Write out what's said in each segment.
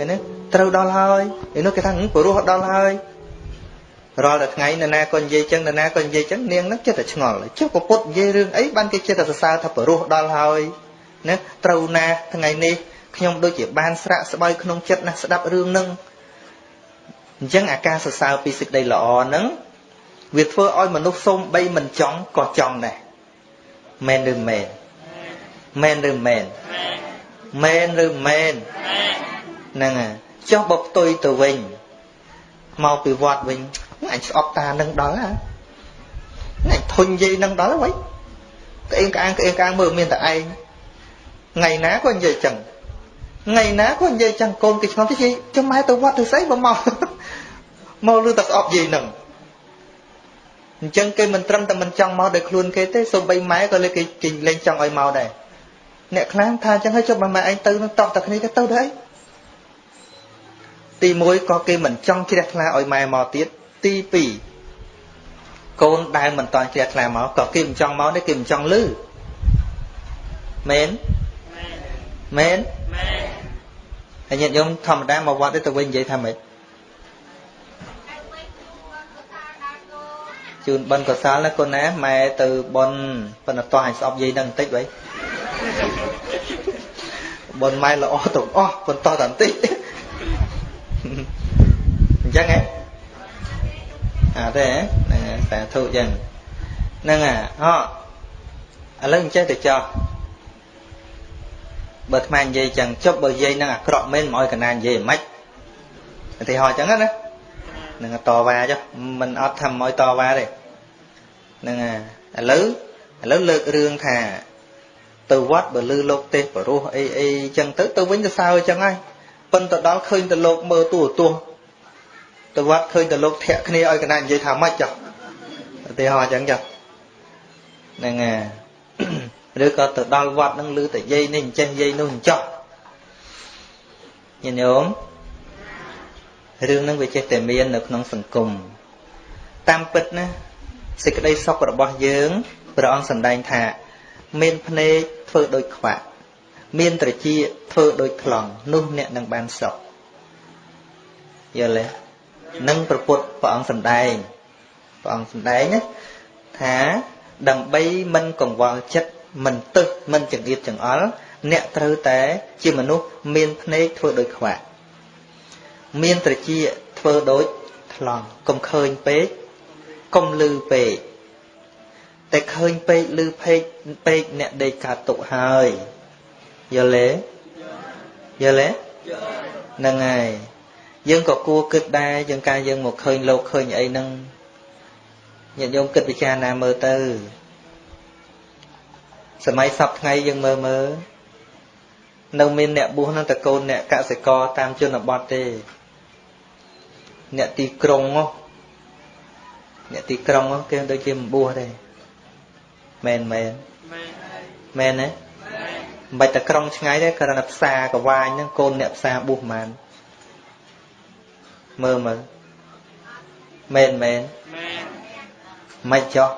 ឃើញទេត្រូវដល់ហើយឯនោះគេថាព្រោះដល់ហើយរាល់តែថ្ងៃនរណាក៏និយាយចឹងនរណាក៏និយាយចឹងនាងហ្នឹងចិត្តតែឆ្ងល់ចុះពពុទ្ធនិយាយរឿងអីបានគេចិត្តតែសរសើរថាព្រោះដល់ហើយណាត្រូវណាថ្ងៃនេះខ្ញុំដូចជាបានស្រាក់ស្បៅក្នុងចិត្តណាស់ស្ដាប់រឿងហ្នឹងអញ្ចឹងអាការសរសើរពីសេចក្តីល្អហ្នឹងវាធ្វើឲ្យមនុស្សសូមបីមិនចង់ក៏ចង់ដែរមែនឬមែនមែនឬមែនមែនឬមែន ហ្នឹងហើយចុះបើផ្ទុយទៅវិញមកពីវត្តវិញអញស្អប់តានឹងដល់ហ่าអញធុញយាយនឹងដល់ហើយក្អេងក្អាងក្អេងក្អាងមើលមានតែឯងថ្ងៃណាក៏និយាយចឹងថ្ងៃណាក៏និយាយចឹងកូនគេឆ្ងល់ទៅយាយចាំម៉ែទៅវត្តទៅស្អីបើមកមកលឺតែស្អប់យាយនឹងអញ្ចឹងគេមិនត្រឹមតែមិនចង់មកដោយខ្លួនគេទេសូម្បីម៉ែក៏លេគេគេលេងចង់ឲ្យមកដែរអ្នកខ្លាំងថាអញ្ចឹងហើយចុះបើម៉ែឯងទៅនឹងតោះតែគ្នាទៅទៅទៅអី ទី1ក៏គេមិនចង់ជ្រះថ្លាឲ្យម៉ែមកទៀតទី2កូនដែលមិនតន់ជ្រះថ្លាមកក៏គេមិនចង់មកទេគេមិនចង់លឺមែនមែនហើយញាតិញោមធម្មតាមកវត្តទេទៅវិញនិយាយថាម៉េចជូនបិណ្ឌកុសលណាកូនណាម៉ែទៅបន់ប៉ុន្តែតោះឲ្យស្អប់យាយនឹងបន្តិចវិញបន់ម៉ែល្អទាំងអស់ប៉ុន្តែតែបន្តិចអញ្ចឹងហ៎អាទេហ្នឹងសាធុអញ្ចឹងហ្នឹងអាអឥឡូវអញ្ចឹងទៅចោះបើអាត្មានិយាយចឹងចុះបើនិយាយនឹងអាក្រក់មែនមកឲ្យកណានិយាយមិនឧទាហរណ៍ចឹងណានឹងតវ៉ាចុះមិនអត់ធ្វើឲ្យតវ៉ាទេហ្នឹងឥឡូវឥឡូវលើករឿងថាទៅវត្តបើលឺលោកទេសបរោះអីអីចឹងទៅទៅវិញទៅសើចឹងហើយប៉ុន្តែដល់ឃើញទៅលោកមើលទូទស្សន៍ ទៅវត្តឃើញទៅលោកធាក់គ្នាឲ្យកណានិយាយថាម៉េចចុះឧទាហរណ៍ចឹងចុះហ្នឹងហើយឬក៏ទៅដល់វត្តនឹងឮតែយាយនេះអញ្ចេះយាយនោះអញ្ចោះញាតិញោមរឿងហ្នឹងវាចេះតែមាននៅក្នុងសង្គមតាមពិតណាសេចក្តីសុខរបស់យើងព្រះអង្គសម្ដែងថា មានភ្នែកធ្វើដូចខ្វាក់មានត្រចៀកធ្វើដូចខ្លងនោះអ្នកនឹងបានសុខយល់ទេ នឹងប្រពុតព្រះអង្គសម្ដែងព្រះអង្គសម្ដែងណាថាដើម្បីមិនកង្វល់ចិត្តមិនទឹះមិនចង្អៀតចង្អល់អ្នកត្រូវតែជាមនុស្សមានភ្នែកធ្វើដូចខ្វាក់មានត្រចៀកធ្វើដូចថ្លង់កុំឃើញពេកកុំលឺពេកតែឃើញពេកលឺពេកពេកអ្នកដេកកើតទុកហើយយល់ទេយល់ទេហ្នឹងហើយ យើងក៏គួរគិតដែរយើងការយើងមកឃើញលោកឃើញអីហ្នឹងញាតិញោមគិតពិចារណាមើលទៅសម័យសពថ្ងៃយើងមើលមើលនៅមានអ្នកបួសហ្នឹងតកូនអ្នកកសិករតាមជនបទទេ អ្នកទីក្រុងអ្នកទីក្រុងគេដូចជាមិនបួសទេមែនមែនមែនទេមិនបាច់តែក្រុងឆ្ងាយទេគ្រាន់តែផ្សារកវាញហ្នឹងកូនអ្នកផ្សារបួសប៉ុន្មាន មើលមើលមែនមែនមិនចោះ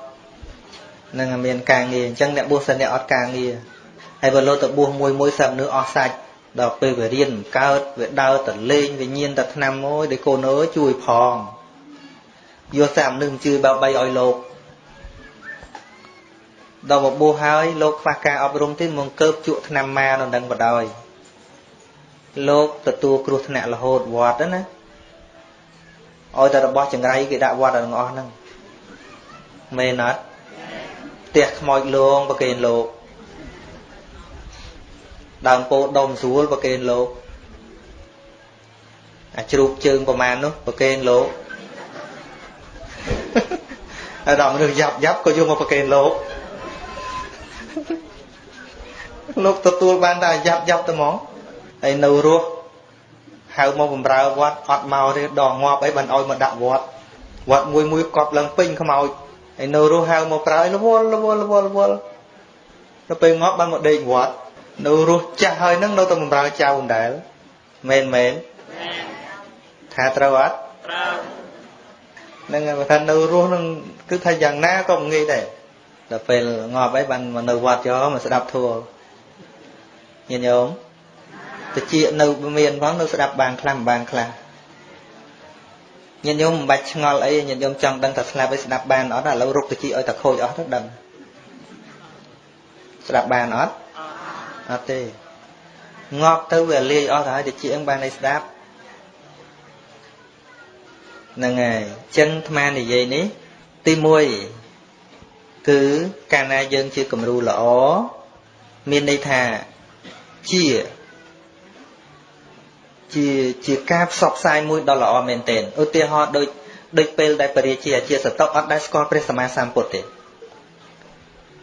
នឹងមានការងារអញ្ចឹងអ្នកបួសសិនអ្នកអត់ការងារហើយបើលោទៅបួសមួយមួយសាប់នឿអស់សាច់ដល់ពេលវារៀនកើតវាដើរទៅលេងវាញៀនតែឆ្នាំមួយដែលកូនអើយជួយផងយកសាប់នឹងជឿបើបីឲ្យលោកដល់បបួសហើយលោកខ្វះការអប់រំទេមកកើបជក់ឆ្នាំម៉ានៅនឹងបដ ாய் លោកទទួលគ្រោះថ្នាក់រហូតវត្តណា ឲ្យតែរបស់ចង្រៃគេដាក់វត្តទាំងអស់ហ្នឹងមែនអត់ផ្ទះខ្មោចលងប្រគេនលោកដើមពោធិ៍ដុំស្រួលប្រគេនលោកអាជ្រូកជើងប្រមាណនោះប្រគេនលោកហើយដល់មនុស្សយ៉ាប់យ៉ាប់ក៏យកមកប្រគេនលោកលោកទទួលបានតែយ៉ាប់យ៉ាប់ទៅហ្មងហើយនៅរស់ ហៅមកបំរើវត្តអត់មកទេដងងាប់អីបានឲ្យមកដាក់វត្តវត្តមួយមួយកប់ឡើងពេញខ្មោចហើយនៅរស់ហៅមកប្រើរវល់រវល់រវល់រវល់ទៅពេលងាប់បានមកដេកវត្តនៅរស់ចាស់ហើយនឹងនៅតែបំរើចៅដដែលមែនមែនថាត្រូវអត់ត្រូវនឹងថានៅរស់នឹងគឺថាយ៉ាងណាក៏មិនងាយដែរដល់ពេលងាប់អីបានមកនៅវត្តយកមកស្ដាប់ធัวញាតិញោម តិចនៅមានផងនៅស្ដាប់បានខ្លះមិនបានខ្លះញាតិញោមមិនបាច់ឆ្ងល់អីញាតិញោមចង់ដឹងថាស្លាប់ឲ្យស្ដាប់បានអត់ឥឡូវរុកតិចឲ្យតែខូចអស់ទៅដឹងស្ដាប់បានអត់អត់ទេងាប់ទៅវាលាយអស់ទៅហើយតិចអឹងបានឲ្យស្ដាប់ហ្នឹងហើយចឹងអាត្មានិយាយនេះទី1គឺកាលណាយើងជាគំរូល្អមានន័យថាជា ជាជាការផ្សព្វផ្សាយមួយដ៏ល្អមែនទែនឧទាហរណ៍ដូចដូចពេលដែលពរាជាអាជាសតុអត់ដែលស្គាល់ព្រះសម្មាសម្ពុទ្ធទេ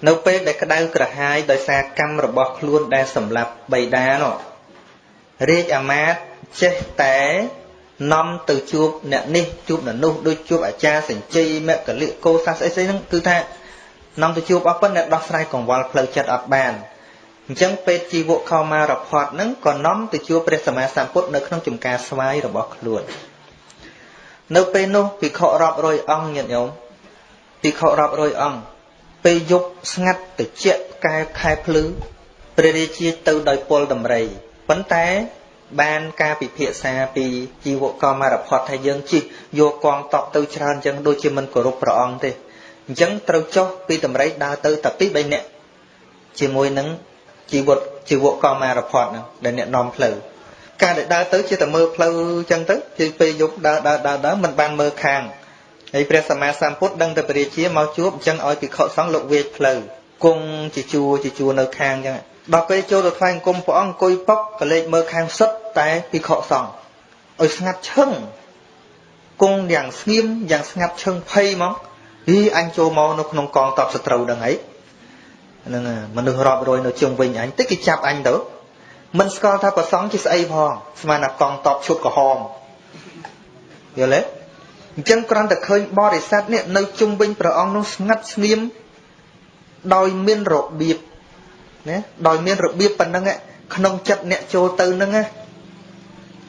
នៅពេលដែលក្តៅក្រហាយដោយសារកម្មរបស់ខ្លួនដែលសម្លាប់បៃតានោះរាជអាមាត្យចេះតែនាំទៅជួបអ្នកនេះជួបអ្នកនោះដូចជួបអាចារ្យសញ្ជ័យមគ្គលិកោសាស្អីស្អីហ្នឹងគឺថានាំទៅជួបអស់ប៉ុន្តែដោះស្រាយកង្វល់ផ្លូវចិត្តអត់បាន អញ្ចឹងពេទ្យជីវកខោមារផតហ្នឹងក៏នាំទៅជួបព្រះសម្មាសម្ពុទ្ធនៅក្នុងចំការស្វាយរបស់ខ្លួននៅពេលនោះភិក្ខុរាប់រយអង្គញាតិញោមភិក្ខុរាប់រយអង្គពេលយប់ស្ងាត់ត្រជាក់កែខែភ្លឺព្រះរាជាទៅដោយពលដំរីប៉ុន្តែបានការពិភាក្សាពីជីវកមរផតថាយើងជិះយកកងតបទៅច្រើនអញ្ចឹងដូចជាមិនគោរពព្រះអង្គទេអញ្ចឹងត្រូវចុះពីតម្រៃដើរទៅតែពី3នាក់ជាមួយនឹង ជីវិតជីវកមរផតហ្នឹងដែលអ្នកនាំផ្លូវការដែលដើរទៅជាតែមើលផ្លូវអញ្ចឹងទៅជាពេលយប់ដើរដើរដើរដើរមិនបានមើលខាងហើយព្រះសម្មាសម្ពុទ្ធដឹងតែពរាជាមកជួបអញ្ចឹងឲ្យភិក្ខុសង្ឃលោកវេកផ្លូវគង់ជាជួរជាជួរនៅខាងអញ្ចឹងដល់ពេលចូលទៅថ្វាយអង្គមព្រះអង្គអង្គុយពុកក៏លេចមើលខាងសុទ្ធតែភិក្ខុសង្ឃឲ្យស្ងាត់ឈឹងគង់យ៉ាងស្ងៀមយ៉ាងស្ងាត់ឈឹងភ័យហ្មងហីអញចូលមកនៅក្នុងកងតបសត្រូវដឹងអី ហ្នឹងមនុស្សរាប់រយនៅជុំវិញអញតិចគេចាប់អញទៅមិនស្គាល់ថាប្រសងជាស្អីផងស្មានតែកងតបឈុតក្រហមយល់ទេអញ្ចឹងគ្រាន់តែឃើញបរិស័ទនេះនៅជុំវិញព្រះអង្គនោះស្ងាត់ស្ងៀមដោយមានរបៀបណាដោយមានរបៀបប៉ុណ្ណឹងក្នុងចិត្តអ្នកចូលទៅហ្នឹងណា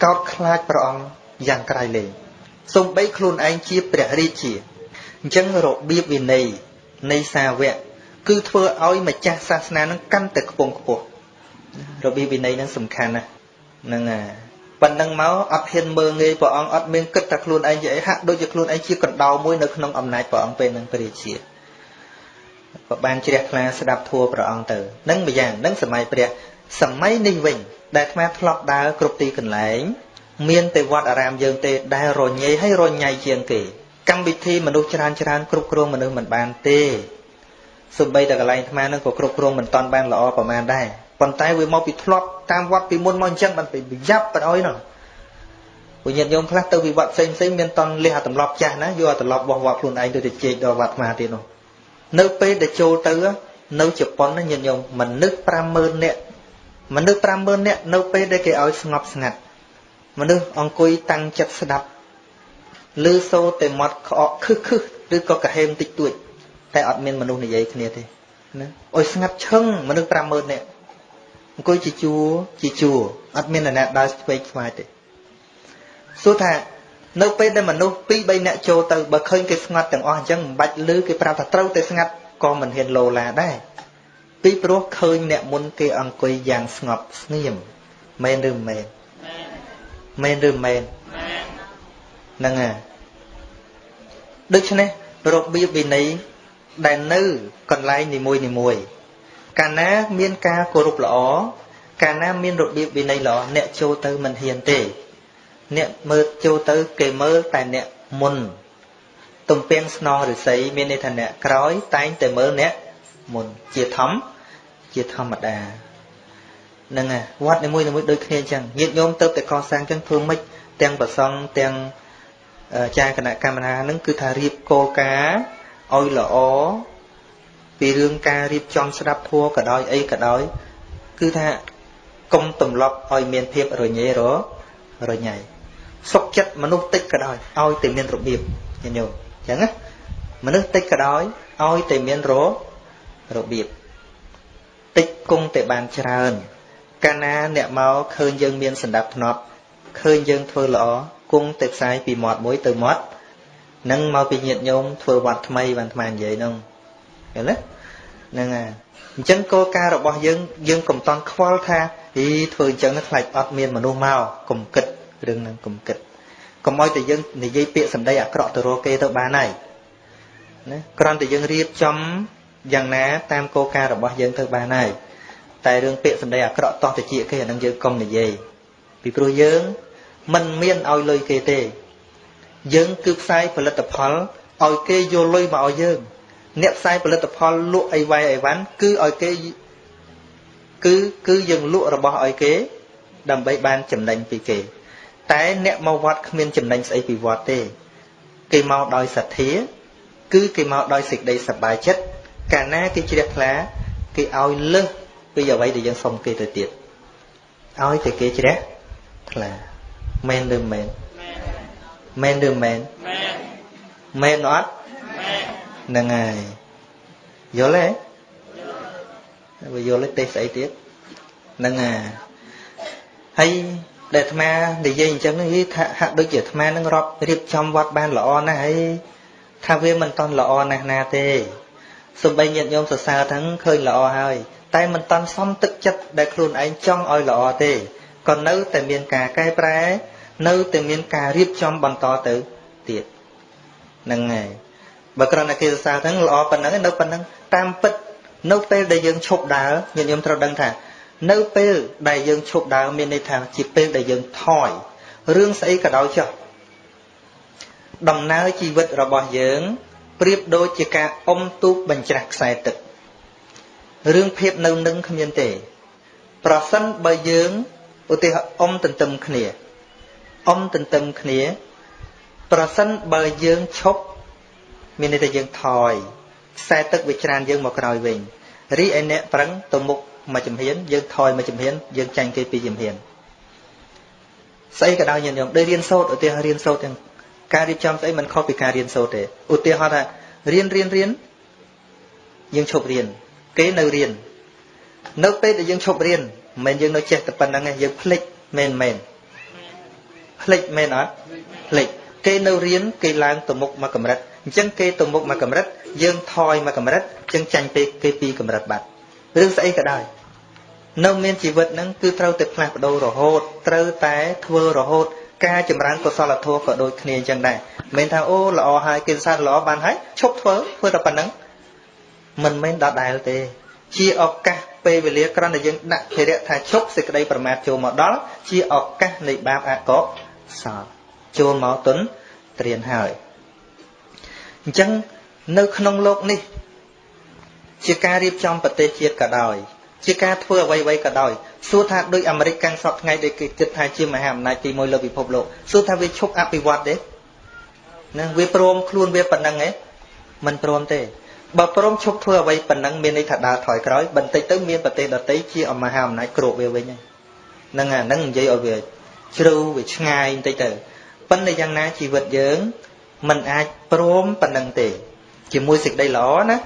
កោតខ្លាចព្រះអង្គយ៉ាងក្រៃលែងសំបីខ្លួនឯងជាព្រះរាជាអញ្ចឹងរបៀបវិន័យនៃសាវក គឺធ្វើឲ្យម្ចាស់សាសនានឹងកាន់តែខ្ពង់ខ្ពស់របៀបវិន័យនឹងសំខាន់ណាស់ហ្នឹងហើយប៉ុណ្ណឹងមកអត់ហ៊ានមើងងាយព្រះអង្គអត់មានគិតថាខ្លួនឯងជាអីហាក់ដូចជាខ្លួនឯងជាកណ្ដោមួយនៅក្នុងអំណាចព្រះអង្គពេលនឹងព្រះរាជាក៏បានជ្រះថ្លាស្ដាប់ធัวព្រះអង្គទៅនឹងម្យ៉ាងនឹងសម័យព្រះសម័យនេះវិញដែលអាត្មាធ្លាប់ដើរគ្រប់ទីកន្លែង មានតែវត្តអារាមយើងទេដែលរញ៉េហើយរញ៉ៃជាងគេកម្មវិធីមនុស្សច្រើនច្រើនគ្រប់គ្រងមនុស្សមិនបានទេ សំបីតែកន្លែងអាត្មានឹងក៏គ្រប់គ្រងមិនតាន់បានល្អប្រហែលដែរប៉ុន្តែវាមកពីធ្លាប់តាមវត្តពីមុនមកអញ្ចឹងបានទៅយ៉ាប់បណ្អុយនោះពួកញាតិញោមខ្លះទៅវិវត្តផ្សេងផ្សេងមានតន់លះអាទម្លាប់ចាស់ណាយកអាទម្លាប់របស់វត្តខ្លួនឯងទៅទៅជែកដល់វត្តអាត្មាទៀតនោះនៅពេលដែលចូលទៅនៅជប៉ុនណាញាតិញោមមនុស្ស50000នាក់មនុស្ស50000នាក់នៅពេលដែលគេឲ្យស្ងប់ស្ងាត់មនុស្សអង្គុយតាំងចិត្តស្ដាប់ឮសូរតែមាត់ក្អកខឹសខឹសឬក៏កាហេមតិចតួច តែអត់មានមនុស្សនិយាយគ្នាទេណាឲ្យស្ងាត់ឈឹងមនុស្ស50000នាក់អង្គុយជាជួរជាជួរអត់មានអ្នកដើរឆ្វេងឆ្វាយទេសួរថានៅពេលដែលមនុស្ស2 3នាក់ចូលទៅបើឃើញគេស្ងាត់ទាំងអស់អញ្ចឹងមិនបាច់លឺគេប្រាប់ថាត្រូវតែស្ងាត់ក៏មិនហ៊ានលោឡាដែរពីព្រោះឃើញអ្នកមុនគេអង្គុយយ៉ាងស្ងប់ស្ងៀមមែនឬមិនមែនមែនឬមិនមែនហ្នឹងហើយដូច្នេះរបៀបវិន័យ ដែលនៅកន្លែងនីមួយនីមួយកាលណាមានការគោរពល្អកាលណាមានរបៀបវិន័យល្អអ្នកចូលទៅមិនហ៊ានទេ អ្នកមើលចូលទៅគេមើលតែអ្នកមុនទំពាំងស្នងឫស្សីមានន័យថាអ្នកក្រោយតែងតែមើលអ្នកមុនជាធម្មជាធម្មតាហ្នឹងហើយវត្តនីមួយៗដូចគ្នាអញ្ចឹងញាតិញោមទៅតែកសាងអញ្ចឹងធ្វើម៉េចទាំងប្រសង់ទាំងចាគណៈកម្មការហ្នឹងគឺថារៀបគោលការណ៍ ឲ្យល្អពីរឿងការរៀបចំស្ដាប់ធัวក៏ដោយអីក៏ដោយ គឺថាកុំទម្លាប់ឲ្យមានភាពរញ៉េររញ៉ៃសុខចិត្តមនុស្សតិចក៏ដោយឲ្យតែមានរបៀបញញោមអញ្ចឹងណាមនុស្សតិចក៏ដោយឲ្យតែមានររបៀបតិចគង់តែបានច្រើនកាលណាអ្នកមកឃើញយើងមានសន្តាប់ធ្នាប់ឃើញយើងធ្វើល្អគង់តែផ្សាយពីមាត់មួយទៅមាត់ នឹងមកពីញាតញោមធ្វើវត្តថ្មីបានថ្មនិយាយនោះឃើញទេហ្នឹងហើយអញ្ចឹងគោលការណ៍របស់យើងយើងកុំតន់ខ្វល់ថាអីធ្វើអញ្ចឹងខ្លាចអត់មានមនុស្សមកកុំគិតរឿងហ្នឹងកុំគិតកុំឲ្យតែយើងនិយាយពាក្យសម្ដីអាក្រក់ទៅរកគេទៅបានហើយណាគ្រាន់តែយើងរៀបចំយ៉ាងណាតាមគោលការណ៍របស់យើងទៅបានហើយតែរឿងពាក្យសម្ដីអាក្រក់តោះតិចគេអានឹងយើងកុំនិយាយពីព្រោះយើងមិនមានឲ្យលុយគេទេ យើងគឺផ្សាយផលិតផលឲ្យគេយកលុយមកឲ្យយើង អ្នកផ្សាយផលិតផលលក់អីវ៉ៃអីវ៉ាន់គឺឲ្យគេគឺគឺយើងលក់របស់ឲ្យគេ ដើម្បីបានចំណេញពីគេ តែអ្នកមកវត្តគ្មានចំណេញស្អីពីវត្តទេ គេមកដោយសទ្ធា គឺគេមកដោយសេចក្តីសប្បាយចិត្តកាលណាគេជ្រះថ្លាគេឲ្យលើសពីអ្វីដែលយើងសុំគេទៅទៀតឲ្យតែគេជ្រះថ្លាមែនឬមែន មែនឬមែនមែនអត់ហ្នឹងហើយយល់ទេបើយល់ទេស្អីទៀតហ្នឹងហើយហើយដែលអាត្មានិយាយអញ្ចឹងនេះថាហាក់ដូចជាអាត្មានឹងរាប់រៀបចំវត្តបានល្អណាស់ហើយថាវាមិនតន់ល្អណាស់ណាទេសំបីញាតិញោមសរសើរទាំងឃើញល្អហើយ តែមិនតន់សមទឹកចិត្តដែលខ្លួនឯងចង់ឲ្យល្អទេក៏នៅតែមានការកែប្រែ នៅតែមានការរៀបចំបន្តទៅទៀតហ្នឹងហើយបើគ្រាន់តែគេសរសើរហ្នឹងល្អប៉ុណ្ណឹងនៅប៉ុណ្ណឹងតាមពិតនៅពេលដែលយើងឈប់ដើរញាតិញោមត្រូវដឹងថា នៅពេលដែលយើងឈប់ដើរមានន័យថាជាពេលដែលយើងថយរឿងស្អីក៏ដោយចុះដំណើរជីវិតរបស់យើងប្រៀបដូចជាការអុំទូកបញ្ច្រាស់ខ្សែទឹករឿងភាពនៅនឹងគ្មានទេ ប្រសិនបើយើងឧទាហរណ៍អុំទន្ទឹមគ្នា អុំទន្ទឹមគ្នា ប្រសិនបើយើងឈប់មានន័យថាយើងថយខ្សែទឹកវាច្រានយើងមកក្រោយវិញរីឯអ្នកប្រឹងទៅមុខមួយចំហៀនយើងថយមួយចំហៀនយើងចាញ់គេពីរចំហៀនស្អីក៏ដោយញាតិញោមដូចរៀនសូត្រឧទាហរណ៍រៀនសូត្រទាំងការរៀបចំស្អីមិនខុសពីការរៀនសូត្រទេឧទាហរណ៍ថារៀនរៀនរៀនយើងឈប់រៀនគេនៅរៀននៅពេលដែលយើងឈប់រៀនមិនមែនយើងនៅចេះតែប៉ុណ្្នឹងទេយើងភ្លេចមែនមែន ភ្លេចមែនអត់ភ្លេចគេនៅរៀនគេឡើងទៅមុខមកកម្រិតអញ្ចឹងគេទៅមុខមកកម្រិត យើងថយមកកម្រិតអញ្ចឹងចាញ់ពេកគេពីកម្រិតបាត់រឿងស្អីក៏ដោយនៅមានជីវិតហ្នឹងគឺត្រូវតែផ្លាស់ប្ដូររហូតត្រូវតែធ្វើរហូត ការចម្រើនកុសលធម៌ក៏ដូចគ្នាអញ្ចឹងដែរមិនថាអូល្អហើយគេសរសើរល្អបានហើយឈប់ធ្វើធ្វើតែប៉ុណ្្នឹងមិនមែនដដែលទេ ជាឱកាសពេលវេលាគ្រាន់តែយើងដាក់ភារៈថាឈប់សេចក្តីប្រមាថចូលមកដល់ជាឱកាសនៃបាបអកុស លចូលមកទុនត្រៀនហើយអញ្ចឹងនៅក្នុងโลกនេះ ជាការរៀបចំប្រទេសជាតិក៏ដោយជាការធ្វើអ្វីៗក៏ដោយសួរថាដូចអាមេរិកកាំងសពថ្ងៃដែលគេគិតថាជាមហាអំណាចទី1លើពិភពលោកសួរថាវាឈប់អភិវឌ្ឍទេណាវាព្រមខ្លួនវាប៉ុណ្ណឹងឯងមិនព្រមទេបើព្រមឈប់ធ្វើអ្វីប៉ុណ្ណឹងមានន័យថាដើរថយក្រោយបន្តិចទៅមានប្រទេសដទៃជាមហាអំណាចគ្របវាវិញហ្នឹងអាហ្នឹងនិយាយឲ្យវា ជ្រៅវាឆ្ងាយបន្តិចទៅប៉ុន្តែយ៉ាងណាជីវិតយើងมันអាចព្រមប៉ុណ្ណឹងទេ ជាមួយសេចក្តីល្អណា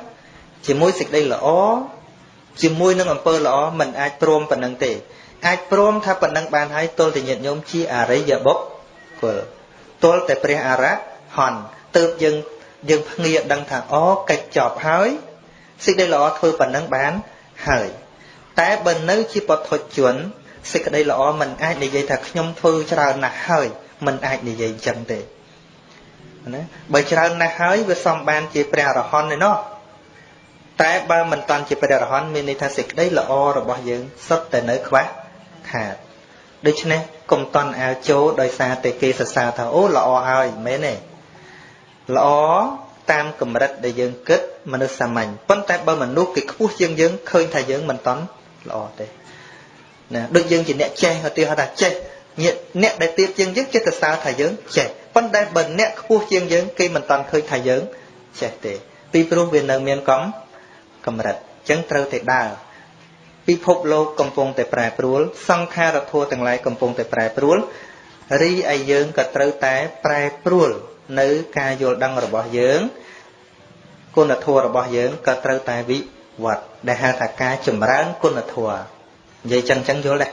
ជាមួយសេចក្តីល្អជាមួយនឹងអំពើល្អมันអាចព្រមប៉ុណ្ណឹងទេ អាចព្រមថាប៉ុណ្ណឹងបានហើយទល់តែញាតិញោមជាអរិយបុគ្គលទល់តែព្រះអរហន្តទើបយើងយើងភ្ងាដឹងថាអូកិច្ចចប់ហើយសេចក្តីល្អធ្វើប៉ុណ្ណឹងបានហើយតែបើនៅជាបទជន សេចក្តីល្អមិនអាចនិយាយថាខ្ញុំធ្វើច្រើនណាស់ហើយមិនអាចនិយាយអញ្ចឹងទេណាបើច្រើនណាស់ហើយវាសំបានជាព្រះអរហន្តឯណោះតែបើមិនតាន់ជាព្រះអរហន្តមានន័យថាសេចក្តីល្អរបស់យើងសុទ្ធតែនៅខ្វះខាតដូច្នេះកុំតន់អាលចូលដោយសារតែគេសរសើរថាអូល្អហើយមែនទេល្អតាមកម្រិតដែលយើងគិតមនុស្សសាមញ្ញប៉ុន្តែបើមនុស្សគេខ្ពស់ជាងយើងឃើញថាយើងមិនតន់ល្អទេ ណាដូចយើងជាអ្នកចេះឧទាហរណ៍ថាចេះអ្នកដែលទៀតជាងយើងចេះតែសើថាយើងចេះប៉ុន្តែបើអ្នកខ្ពស់ជាងយើងគេមិនតន់ឃើញថាយើងចេះទេពីព្រោះវានៅមានកំកម្រិតអញ្ចឹងត្រូវតែដើរពិភពលោកកំពុងតែប្រែប្រួល សង្ខារធัวទាំងឡាយកំពុងតែប្រែប្រួលរីឯយើងក៏ត្រូវតែប្រែប្រួល នៅការយល់ដឹងរបស់យើងគុណធម៌របស់យើងក៏ត្រូវតែវិវត្តដែលហៅថាការចម្រើនគុណធម៌ និយាយចឹងចឹងយល់ដែរ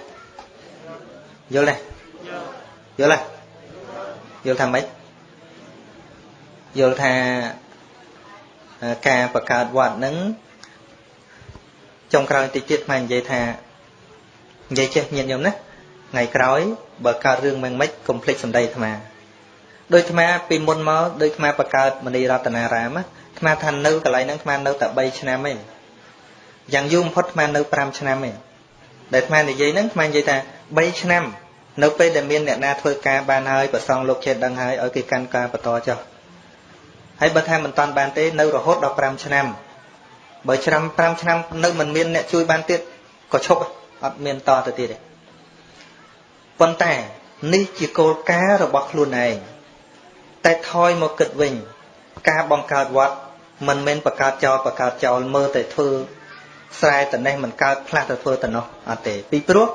យល់ដែរយល់ទេយល់ថាម៉េចយល់ថាការបង្កើតវត្តនឹងចុងក្រោយតិចទៀតមកនិយាយថានិយាយចេះញាតិញោមណាថ្ងៃក្រោយបើកើតរឿងមិនមិនកុំភ្លេចសម្ដីអាត្មាដោយអាត្មាពីមុនមកដោយអាត្មាបកើតមនីរតនារាមអាត្មាថានៅកន្លែងហ្នឹងអាត្មានៅតែ3ឆ្នាំឯងយ៉ាងយូរបំផុតអាត្មានៅ5ឆ្នាំឯង ដែលអាត្មានិយាយហ្នឹងអាត្មានិយាយថា3ឆ្នាំ នៅពេលដែលមានអ្នកណាធ្វើការបានហើយប្រសងលោកចេះដឹងហើយឲ្យគេកាន់ការបន្តចុះហើយបើថាមិនតាន់បានទេនៅរហូតដល់5ឆ្នាំបើឆ្នាំ5ឆ្នាំនៅមិនមានអ្នកជួយបានទៀតក៏ឈប់អត់មានតទៅទៀតទេប៉ុន្តែនេះជាគោលការណ៍របស់ខ្លួនឯងតែថយមកគិតវិញ ការបង្កើតវត្តមិនមែនបង្កើតចោលបង្កើតចោលមើលតែធ្វើ ស្រែតនេះមិនកើតផ្លាស់ទៅធ្វើទៅនោះអត់ទេពីព្រោះ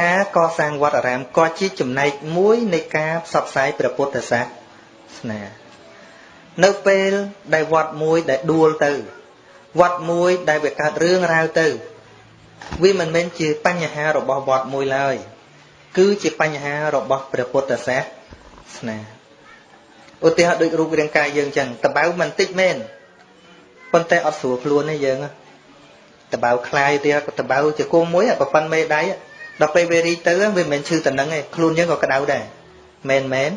ការកសាងវត្តអារាមក៏ជាចំណែកមួយនៃការផ្សព្វផ្សាយព្រះពុទ្ធសាសនានៅពេលដែលវត្តមួយដែលដួលទៅវត្តមួយដែលវាកើតរឿងរ៉ាវទៅវាមិនមែនជាបញ្ហារបស់វត្តមួយឡើយគឺជាបញ្ហារបស់ព្រះពុទ្ធសាសនាឧទាហរណ៍ដូចរូបរាងកាយយើងចឹងតបៅមិនតិចមែនប៉ុន្តែអត់ស្រួលខ្លួនទេយើង តបៅខ្លាយទៀតតបៅជាគុំមួយប្រប៉ុនមេដៃដល់ពេលវារីទៅវាមិនមែនឈឺតំណឹងទេខ្លួនយើងក៏ក្តៅដែរមែនមែន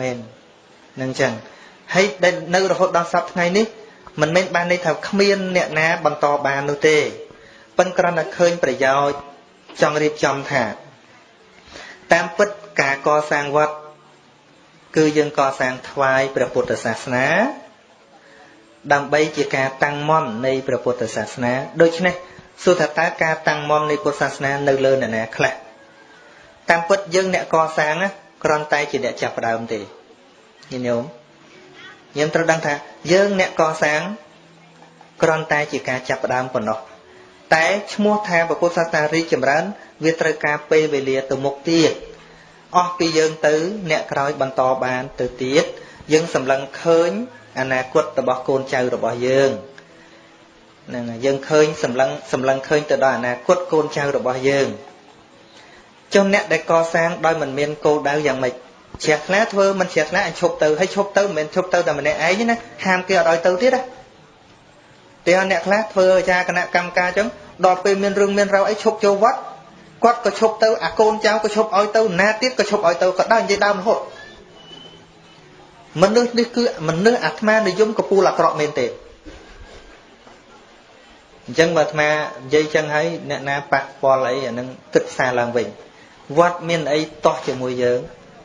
មែននឹងចឹងហើយដែលនៅរហូតដល់សប្តាហ៍ថ្ងៃនេះមិនមែនបានន័យថាគ្មានអ្នកណាបន្តបាននោះទេប៉ុន្តែគ្រាន់តែឃើញប្រយោជន៍ចង់រៀបចំថា តាមពិតការកសាងវត្តគឺយើងកសាងថ្វាយព្រះពុទ្ធសាសនា ដើម្បីជាការតាំងមន់នៃព្រះពុទ្ធសាសនាដូច្នេះសួរថាតើការតាំងមន់នៃពុទ្ធសាសនានៅលើអ្នកណាខ្លះតាមពិតយើងអ្នកកសាងគ្រាន់តែជាអ្នកចាប់ផ្ដើមទេញញោមញោមត្រូវដឹងថាយើងអ្នកកសាងគ្រាន់តែជាការចាប់ផ្ដើមប៉ុណ្ណោះតែឈ្មោះថាពុទ្ធសាសនារីកចម្រើន វាត្រូវការពេលវេលាទៅមុខទៀតអស់ពីយើងទៅ អ្នកក្រោយបន្តបានទៅទៀត យើងសម្លឹងឃើញអនាគតរបស់កូនចៅរបស់យើងហ្នឹងយើងឃើញសម្លឹងសម្លឹងឃើញទៅដល់អនាគតកូនចៅរបស់យើងចុះអ្នកដែលកសាងដោយមិនមានគោលដៅយ៉ាងម៉េចជ្រះថ្លាធ្វើមិនជ្រះថ្លាអញឈប់ទៅហើយឈប់ទៅមិនមែនឈប់ទៅតែម្នាក់ឯងណាហាមគេអត់ឲ្យទៅទៀតណាតែអ្នកខ្លះធ្វើអាចារ្យគណៈកម្មការចឹងដល់ពេលមានរឿងមានរ៉ាវអីឈប់ចូលវត្តគាត់ក៏ឈប់ទៅអាកូនចៅក៏ឈប់ឲ្យទៅណាទៀតក៏ឈប់ឲ្យទៅក៏ដើរនិយាយដើមរហូត មនុស្សនេះគឺមនុស្សអាត្មានិយមកពូលអាក្រក់មែនទេអញ្ចឹងបើអាត្មានិយាយចឹងហើយអ្នកណាប៉ះពាល់អីអានឹងគិតសារឡើងវិញវត្តមានអីតោះជាមួយយើង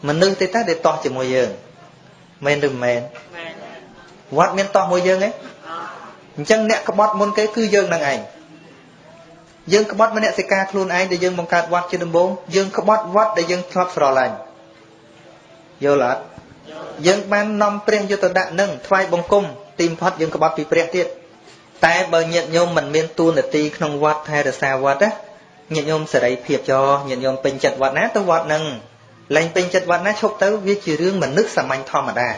មនុស្សទេតាដែលតោះជាមួយយើងមែនឬមិនមែនវត្តមានតោះមួយយើងទេអញ្ចឹងអ្នកក្បត់មុនគេគឺយើងនឹងឯងយើងក្បត់មនសិការខ្លួនឯងដែលយើងបង្កើតវត្តជាដំបូងយើងក្បត់វត្តដែលយើងធ្លាប់ស្រឡាញ់យល់អត់ យើងបាននាំព្រះយុទ្ធដាក់នឹងថ្វាយបង្គំទីបំផុតយើងក្បត់ពីព្រះទៀតតែបើញាតិញោមមិនមានទួនាទីក្នុងវត្តថែរក្សាវត្តណាញាតិញោមសេរីភាពចោញាតិញោមពេញចិត្តវត្តណាទៅវត្តនឹងលែងពេញចិត្តវត្តណាឈប់ទៅវាជារឿងមនុស្សសាមញ្ញធម្មតា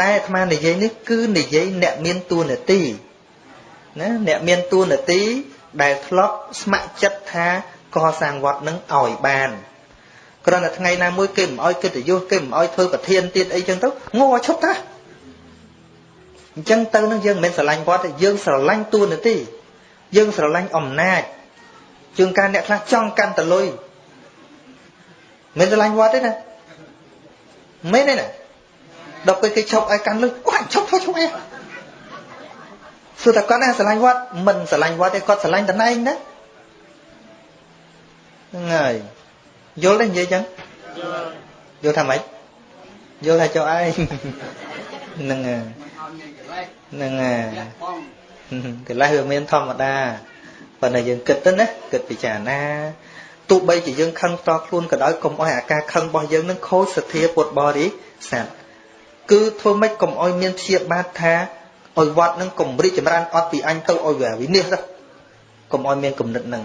តែអាត្មានិយាយនេះគឺនិយាយអ្នកមានទួនាទីណាអ្នកមានទួនាទីដែលធ្លាប់ស្ម័គ្រចិត្តថាកសាងវត្តនឹងឲ្យបាន គ្រាន់តែថ្ងៃណាមួយគេមិនឲ្យកិត្តិយសគេមិនឲ្យធ្វើប្រធានទៀតអីចឹងទៅងោឈប់តាអញ្ចឹងទៅនឹងយើងមិនមែនស្រឡាញ់វត្តទេយើងស្រឡាញ់ទួនាទីយើងស្រឡាញ់អំណាចជាងការអ្នកខ្លះចង់កាន់តលុយមិនស្រឡាញ់វត្តទេណាមែនទេណាដល់ពេលគេឈប់ឲ្យកាន់លុយអូឈប់ធ្វើឈប់អីសួរតែគាត់ណាស្រឡាញ់វត្តមិនស្រឡាញ់វត្តទេគាត់ស្រឡាញ់តំណែងណាហ្នឹងហើយ យល់ទេនិយាយចឹងយល់ថាម៉េចយល់ថាចុះឯងហ្នឹងហ្នឹងកិលេសវាមានធម្មតាប៉ុន្តែយើងគិតទៅណាគិតពិចារណាទោះបីជាយើងខឹងតខ្លួនក៏ដោយកុំអោយអាការខឹងរបស់យើងនឹងខូចសទ្ធាពុទ្ធបរិស័ទគឺធ្វើម៉េចកុំអោយមានព្យាបាទថាឲ្យវត្តនឹងកុំរីកចម្រើនអត់ពីអញទៅឲ្យវាវិនិច្ឆ័យកុំឲ្យមានគំនិតនឹង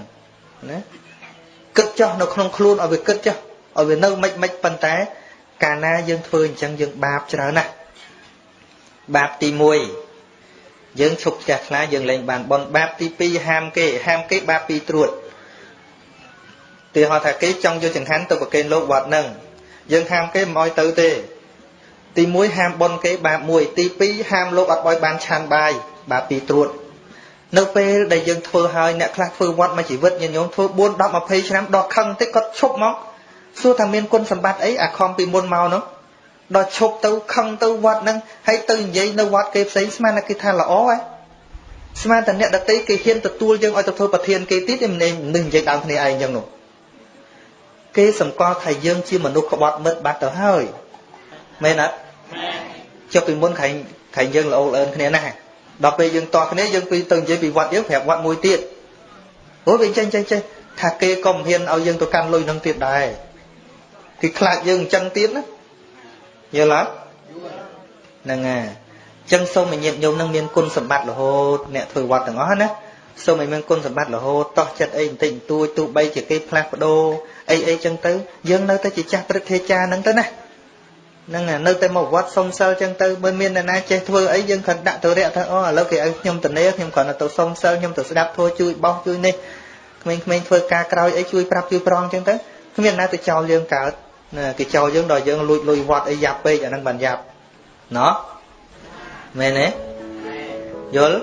ណា គិតចោះនៅក្នុងខ្លួនឲ្យវាគិតចោះឲ្យវានៅមិនមិនប៉ុន្តែ កាលណាយើងធ្វើអញ្ចឹងយើងបាបច្រើនណាស់បាបទី1យើងឈប់ផ្ទះខ្លាយើងលែងបានបនបាបទី2ហាមគេហាមគេបាបពីរត្រួតទីហោថាគេចង់យកចង្ហាន់ទៅប្រគេនលោកវត្តនឹងយើងហាមគេមិនឲ្យទៅទេទី1ហាមបនគេបាប1ទី2ហាមលោកអត់បោយបានឆានបាយបាបពីរត្រួត នៅពេលដែលយើងធ្វើហើយអ្នកខ្លះធ្វើវត្តមួយជីវិតញាតិញោមធ្វើ4 10 20ឆ្នាំដល់ខឹងតិចគាត់ឈប់មកសួរថាមានគុណសម្បត្តិអីអាខំពីមុនមកនោះដល់ឈប់ទៅខឹងទៅវត្តហ្នឹងហើយទៅនិយាយនៅវត្តគេផ្សេងស្មានតែគេថាល្អហ៎ស្មានតែអ្នកដតីគេហ៊ានទទួលយើងឲ្យទៅធ្វើប្រធានគេទៀតឯមិននឹងនិយាយដើមគ្នាឯងអញ្ចឹងនោះគេសម្គាល់ថាយើងជាមនុស្សក្បត់មិត្តបាត់ទៅហើយមែនអត់ចុះពីមុនខែងខែងយើងល្អអើនគ្នាណាស់ ដល់ពេលយើងតោះគ្នាយើងពីទៅនិយាយពីវត្តយើងប្រាប់វត្តមួយទៀតអូវាចេះចេះចេះថាគេក៏មិនហ៊ានឲ្យយើងទៅកាន់លុយនឹងទៀតដែរគេខ្លាចយើងអញ្ចឹងទៀតណាយល់អត់ហ្នឹងហើយអញ្ចឹងសូមឲ្យញាតិញោមនឹងមានគុណសម្បត្តិរហូតអ្នកធ្វើវត្តទាំងអស់ណាសូមឲ្យមានគុណសម្បត្តិរហូតតោះចិត្តអីបន្តិចបន្តួចទោះបីជាគេផ្លាស់ប្ដូរអីអីចឹងទៅយើងនៅតែជាចាស់ព្រឹទ្ធាចារ្យហ្នឹងទៅណា ហ្នឹងនៅតែមកវត្តសុំសិលចឹងទៅបើមានអ្នកណាចេះធ្វើអីយើងគ្រាន់ដាក់ទៅរយៈថាអូឥឡូវគេឲ្យខ្ញុំទៅនេខ្ញុំគ្រាន់តែទៅសុំសិលខ្ញុំទៅស្ដាប់ធម៌ជួយបោះជួយនេះក្មេងៗធ្វើការក្រោយអីជួយប្រាប់ជួយប្រងចឹងទៅគ្មានណាទៅចោលយើងកើតណាគេចោលយើងដល់យើងលួចលុយវត្តអីយ៉ាប់ពេកអាហ្នឹងបានយ៉ាប់ណោះមែនទេយល់